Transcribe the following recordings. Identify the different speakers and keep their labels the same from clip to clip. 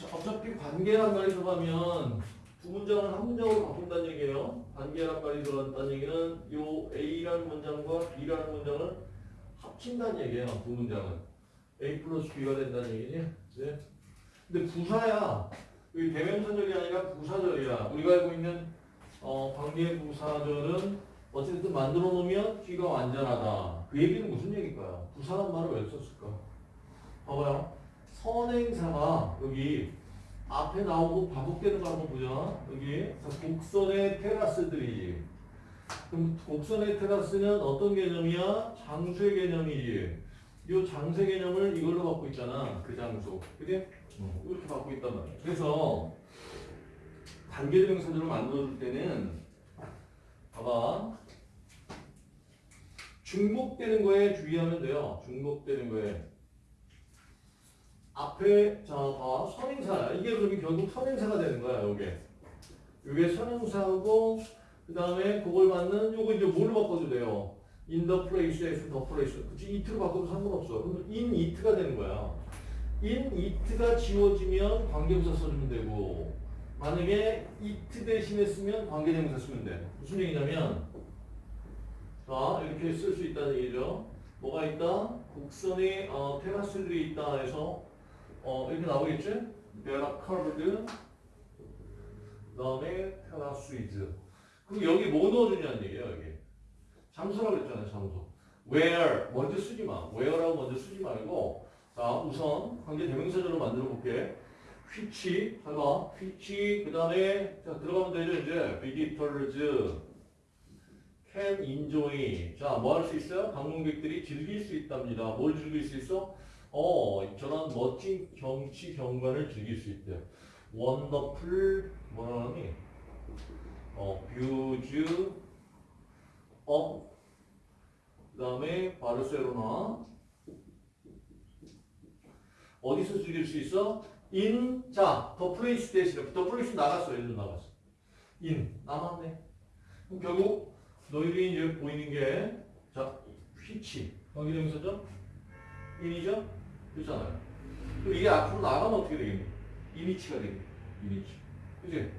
Speaker 1: 자, 어차피 관계란 말이 들어가면 두 문장을 한 문장으로 바꾼다는 얘기예요. 관계란 말이 들어간다는 얘기는 요 A라는 문장과 B라는 문장을 합친다는 얘기예요. 두 문장은. A 플러스 B가 된다는 얘기지. 네. 근데 부사야. 이 대명사절이 아니라 부사절이야. 우리가 알고 있는 어, 관계 부사절은 어쨌든 만들어 놓으면 뒤가 완전하다. 그 얘기는 무슨 얘기일까요? 부사란 말을 왜 썼을까? 봐봐요. 선행사가 여기 앞에 나오고 반복되는 거 한번 보자. 여기 자, 곡선의 테라스들이지. 그럼 곡선의 테라스는 어떤 개념이야? 장수의 개념이지. 이 장세 개념을 이걸로 갖고 있잖아. 그 장소. 그지? 이렇게 갖고 있단 말이야. 그래서 관계대명사들을 만들어줄 때는 봐봐. 중복되는 거에 주의하면 돼요. 중복되는 거에. 앞에 자, 봐. 선행사. 이게 그러면 결국 선행사가 되는 거야, 요게. 요게 선행사고 그 다음에 그걸 받는 요거 이제 뭘로 바꿔도 돼요. in the place에서 the place. 그치? it로 바꿔도 상관없어. 그럼 in it가 되는 거야. in it가 지워지면 관계부사 써주면 되고 만약에 it 대신에 쓰면 관계대명사 쓰면 돼. 무슨 얘기냐면 자 이렇게 쓸 수 있다는 얘기죠. 뭐가 있다? 곡선에 어, 테라스들이 있다 해서 어, 이렇게 나오겠지? There are curved 그다음에 테라스이즈. 그럼 여기 뭐 넣어주냐는 얘기야 여기. 장소라고 그랬잖아요 장소 where 먼저 쓰지 마. where라고 먼저 쓰지 말고 자 우선 관계 대명사절로 만들어 볼게. which 봐봐 which 그 다음에 자 들어가면 되죠 이제. visitors can enjoy. 자 뭐 할 수 있어요? 방문객들이 즐길 수 있답니다. 뭘 즐길 수 있어? 어 저런 멋진 경치 경관을 즐길 수 있대요 wonderful 뭐라 하니? 어 views of 그 다음에 바르셀로나 어디서 즐길 수 있어? in 자, the place 대신에 the place 나갔어. 일로 나갔어. in 남았네. 그럼 결국 너희들이 이제 보이는 게 자, which 여기 명사죠? In이죠? 그렇잖아요. 그럼 이게 앞으로 나가면 어떻게 되겠니? in이치가 되겠니? in이치. 그지?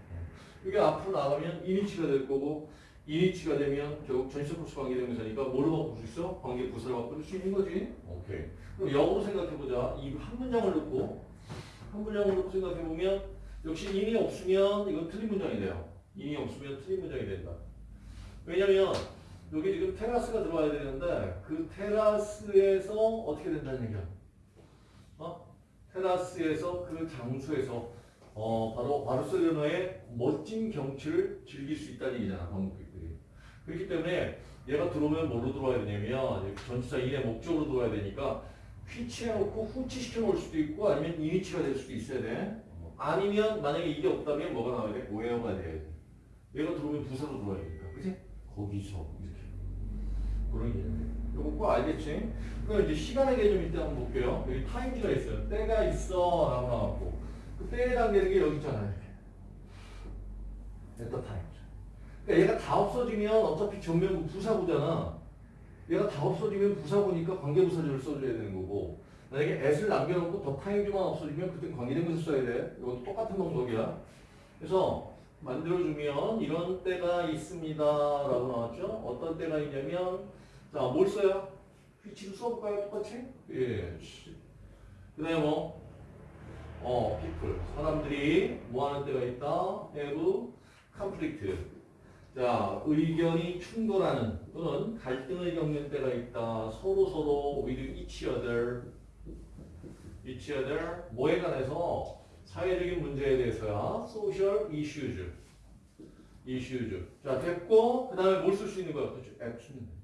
Speaker 1: 이게 앞으로 나가면 in이치가 될 거고 인이치가 되면 결국 전시적 코스 관계대명사니까 뭐로 바꿀 수 있어? 관계 부사를 바꿀 수 있는 거지. 오케이. 그럼 역으로 생각해보자. 이 한 문장을 넣고 한 문장을 넣고 생각해보면 역시 인이 없으면 이건 틀린 문장이 돼요. 인이 없으면 틀린 문장이 된다. 왜냐면 여기 지금 테라스가 들어와야 되는데 그 테라스에서 어떻게 된다는 얘기야? 어? 테라스에서 그 장소에서 어 바로 바르셀로나의 멋진 경치를 즐길 수 있다는 얘기잖아 방문객들이 그렇기 때문에 얘가 들어오면 뭐로 들어와야 되냐면 전치사 인의 목적으로 들어와야 되니까 휘치해놓고 후치시켜 놓을 수도 있고 아니면 이니치가 될 수도 있어야 돼 아니면 만약에 이게 없다면 뭐가 나와야 돼? 오해어가 돼야 돼 얘가 들어오면 부사로 들어와야 되니까 그치? 거기서 이렇게 그런 개념 이거 꼭 알겠지? 그럼 이제 시간의 개념일 때 한번 볼게요 여기 타임즈가 있어요 때가 있어 라고 나왔고 그 때에 담기는 게 여기 있잖아요. the time. 그러니까 얘가 다 없어지면 어차피 전면부 부사구잖아. 얘가 다 없어지면 부사구니까 관계부사절을 써줘야 되는 거고 만약에 at을 남겨놓고 더 타임즈만 없어지면 그때 관계대명사 써야 돼. 이것도 똑같은 방법이야. 그래서 만들어주면 이런 때가 있습니다 라고 나왔죠. 어떤 때가 있냐면 자 뭘 써요? 휘치도 써볼까요? 똑같이? 예. 그 다음에 뭐 어, people. 사람들이 뭐 하는 때가 있다? have conflict. 자, 의견이 충돌하는 또는 갈등을 겪는 때가 있다. 서로 서로 with each other. each other. 뭐에 관해서? 사회적인 문제에 대해서야. social issues. issues. 자, 됐고, 그 다음에 뭘 쓸 수 있는 거야? 그렇죠. action.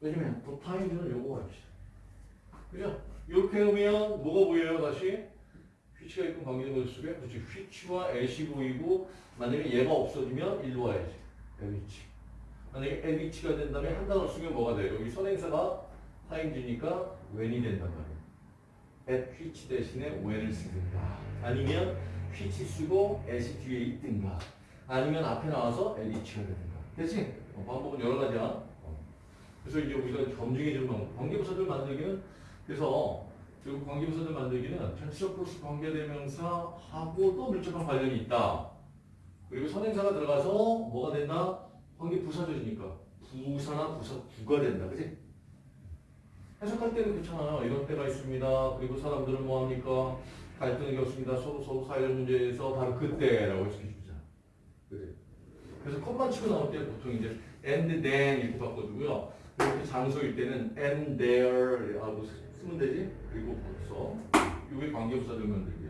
Speaker 1: 왜냐면, 그 타임즈는 요거가 있어. 그죠? 이렇게 하면 뭐가 보여요 다시? 휘치가 있고 관계대명사 속에 그렇지 휘치와 애시 보이고 만약에 얘가 없어지면 일로 와야지 애위치 만약에 애위치가 된다면 한 단어 쓰면 뭐가 돼요? 여기 선행사가 타임즈니까 when이 된단 말이에요 at 휘치 대신에 when을 쓰든가 아니면 휘치 쓰고 애시 뒤에 있든가 아니면 앞에 나와서 애위치가 되든가 됐지? 어, 방법은 여러 가지야 어. 그래서 이제 우리가 검증해 주는 방법 관계부사들 만들기는 그래서 그리고 관계부사들 만들기는 텐스러 플러스 관계대명사하고도 밀접한 관련이 있다. 그리고 선행사가 들어가서 뭐가 된다? 관계부사절이니까 부사나 부사 부가 된다. 그지? 해석할 때는 괜찮아요. 이런 때가 있습니다. 그리고 사람들은 뭐 합니까? 갈등이 없습니다. 서로 서로 사회적 문제에서 바로 그때라고. 그지? 그래서 컷만 치고 나올 때 보통 이제 and then 이렇게 바꿔주고요. 이렇게 장소일 때는 and there 하고 쓰면 되지. 그리고 벌써 이게 관계부사들 만들기.